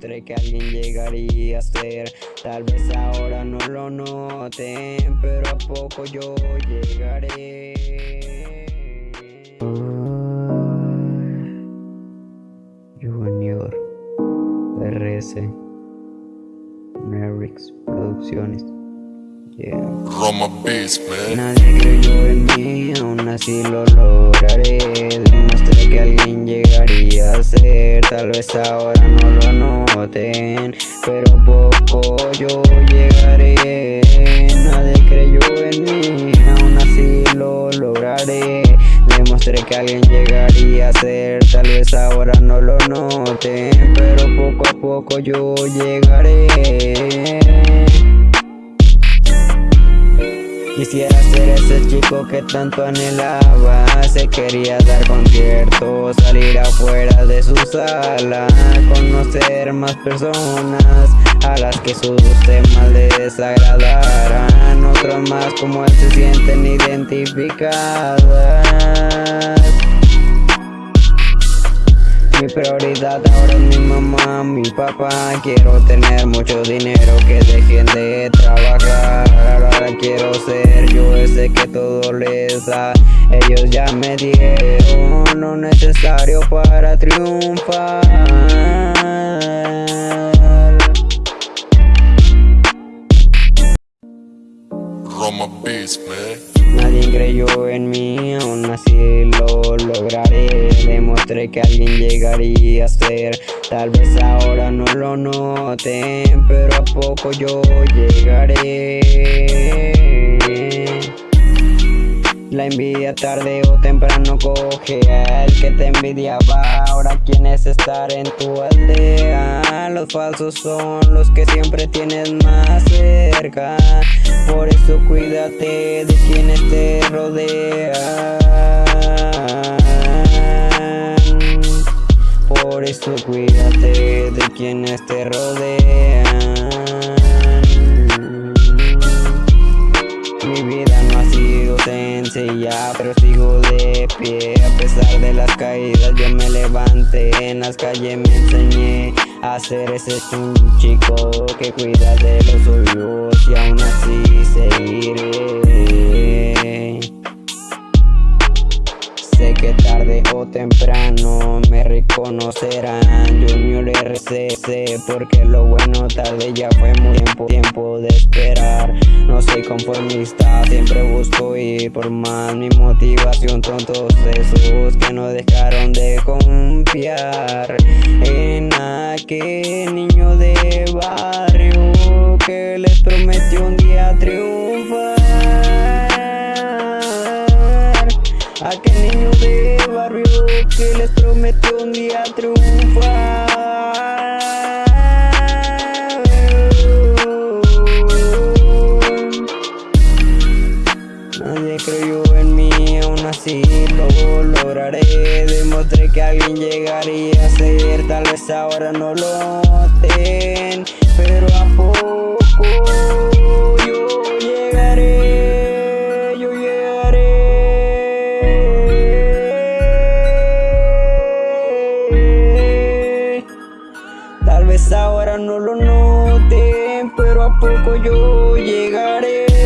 Que alguien llegaría a ser. Tal vez ahora no lo noten Pero a poco yo llegaré. Junior RS Nerix Producciones. Roma Beats, man. Nadie creyó en mí, aún así lo lograré. Demostré que alguien Tal vez ahora no lo noten Pero poco yo llegaré. Nadie creyó en mí, aún así lo lograré. Demostré que alguien llegaría a ser Tal vez ahora no lo noten Pero poco a poco yo llegaré que tanto anhelaba Se quería dar conciertos, salir afuera de su sala Conocer más personas a las que sus temas le desagradaran Otros más como él se sienten identificadas. Mi prioridad ahora es mi mamá, mi papá Quiero tener mucho dinero que dejen de ese que todo les da. Ellos ya me dieron lo necesario para triunfar. Roma Beats, man. Nadie creyó en mí, aún así lo lograré. Demostré que alguien llegaría a ser. Tal vez ahora no lo noten, pero a poco yo llegaré La envidia tarde o temprano coge al que te envidiaba. Ahora quieres estar en tu aldea Los falsos son los que siempre tienes más cerca. Por eso cuídate de quienes te rodean Por eso cuídate de quienes te rodean pero sigo de pie. A pesar de las caídas yo me levanté. En las calles me enseñé a ser ese chico que cuida de los suyos Y aún así seguiré que tarde o temprano me reconocerán. Junior RCC porque lo bueno tarde ya fue muy tiempo, tiempo de esperar. No soy conformista, siempre busco ir por más. Mi motivación tontos esos que no dejaron de confiar En aquel niño de barrio que les prometió un día triunfar Aquel niño de barrio que les prometió un día triunfar. Nadie creyó en mí, aún así lo lograré. Demostré que alguien llegaría a ser, tal vez ahora no lo noten Pero a poco ahora no lo noten, pero a poco yo llegaré